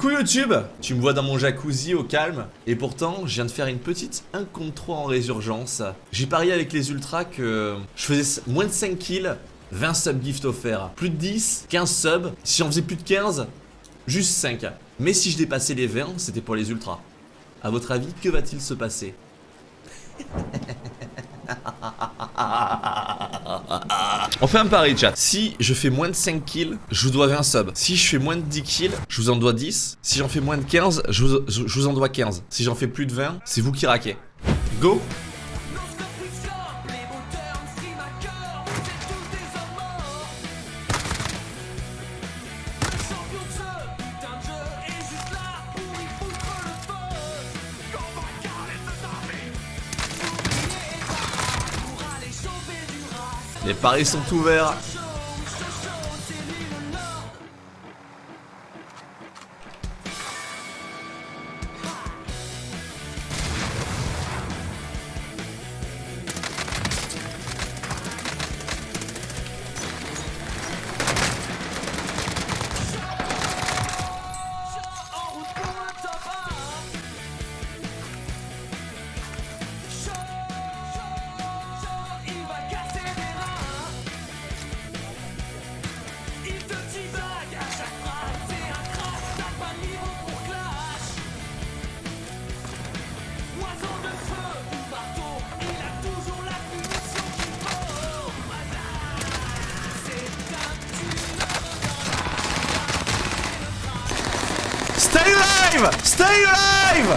Coucou YouTube Tu me vois dans mon jacuzzi au calme, et pourtant, je viens de faire une petite 1 contre 3 en résurgence. J'ai parié avec les ultras que je faisais moins de 5 kills, 20 subs gift offerts. Plus de 10, 15 subs. Si j'en faisais plus de 15, juste 5. Mais si je dépassais les 20, c'était pour les ultras. A votre avis, que va-t-il se passer? On fait un pari chat. Si je fais moins de 5 kills, je vous dois 20 subs. Si je fais moins de 10 kills, je vous en dois 10. Si j'en fais moins de 15, je vous, je vous en dois 15. Si j'en fais plus de 20, c'est vous qui raquez. Go Les paris sont ouverts. Alive Stay alive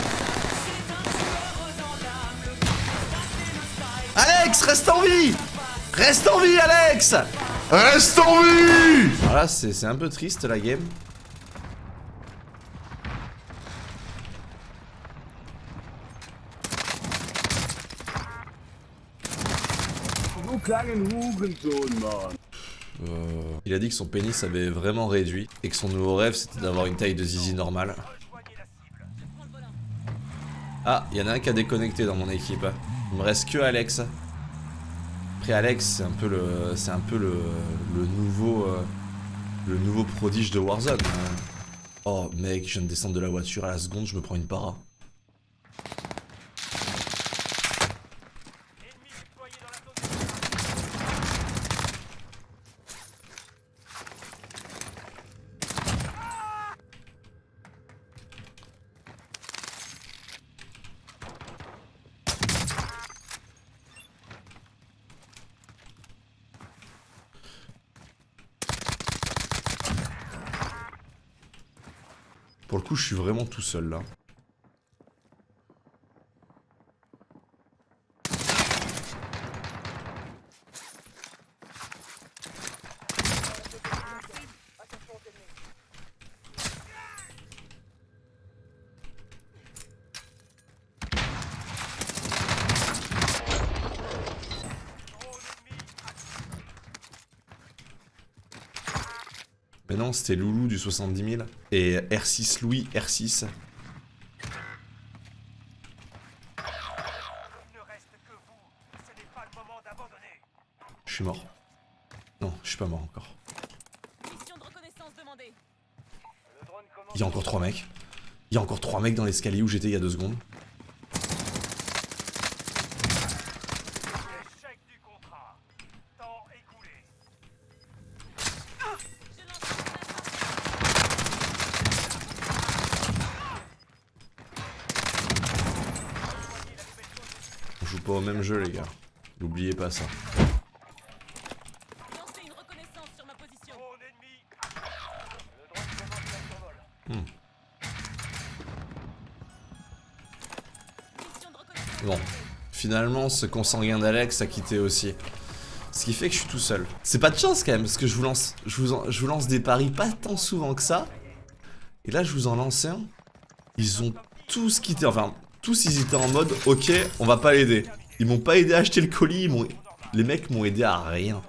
Alex, reste en vie! Reste en vie, Alex! Reste en vie! Voilà, c'est un peu triste la game. Euh, il a dit que son pénis avait vraiment réduit et que son nouveau rêve c'était d'avoir une taille de zizi normale. Ah, il y en a un qui a déconnecté dans mon équipe. Il me reste que Alex. Après Alex, c'est un peu le, le, nouveau, euh, le nouveau prodige de Warzone. Oh mec, je viens de descendre de la voiture à la seconde, je me prends une para. Pour le coup, je suis vraiment tout seul là. Mais non, c'était Loulou du 70 000. Et R6 Louis, R6. Je suis mort. Non, je suis pas mort encore. Il y a encore trois mecs. Il y a encore trois mecs dans l'escalier où j'étais il y a deux secondes. Pas au même jeu les gars. N'oubliez pas ça. Hmm. Bon, finalement ce consanguin d'Alex a quitté aussi. Ce qui fait que je suis tout seul. C'est pas de chance quand même, parce que je vous lance, je vous, en- je vous lance des paris pas tant souvent que ça. Et là je vous en lance un. Ils ont tous quitté, enfin tous ils étaient en mode ok on va pas l'aider. Ils m'ont pas aidé à acheter le colis, ils les mecs m'ont aidé à rien.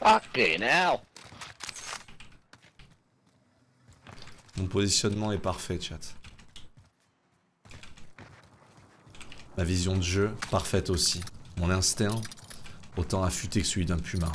Fucking hell. Mon positionnement est parfait, chat. Ma vision de jeu, parfaite aussi. Mon instinct, autant affûté que celui d'un puma.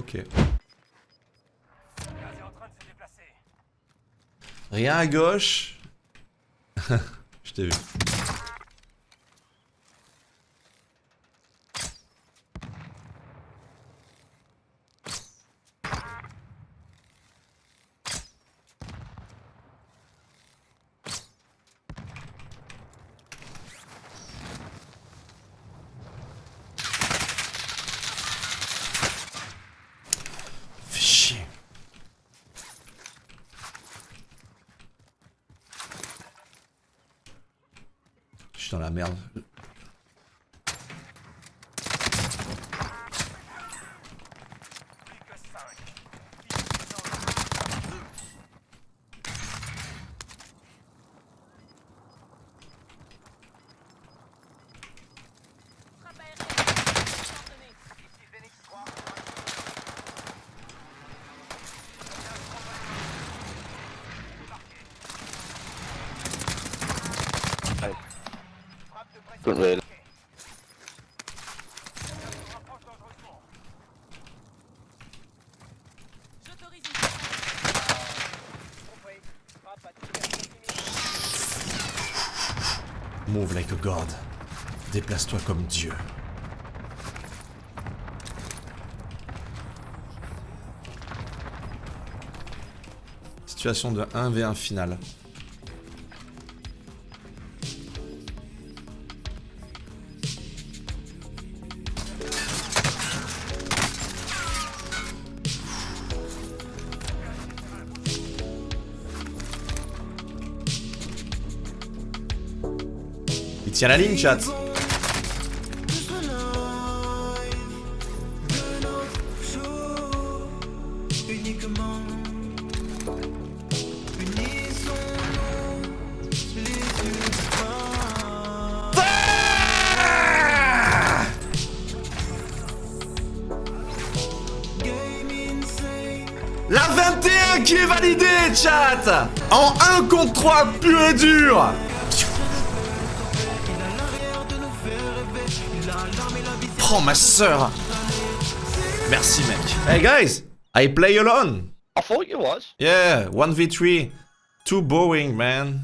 Ok. Rien à gauche. Je t'ai vu. Dans la merde. Will. Move like a god. Déplace-toi comme Dieu. Situation de 1v1 finale. Il tient la ligne, chat. La 21 qui est validée, chat En 1 contre 3, pur et dur Prends ma sœur Merci, mec. Hey, guys I play alone I thought you was. Yeah, 1v3. Too boring, man.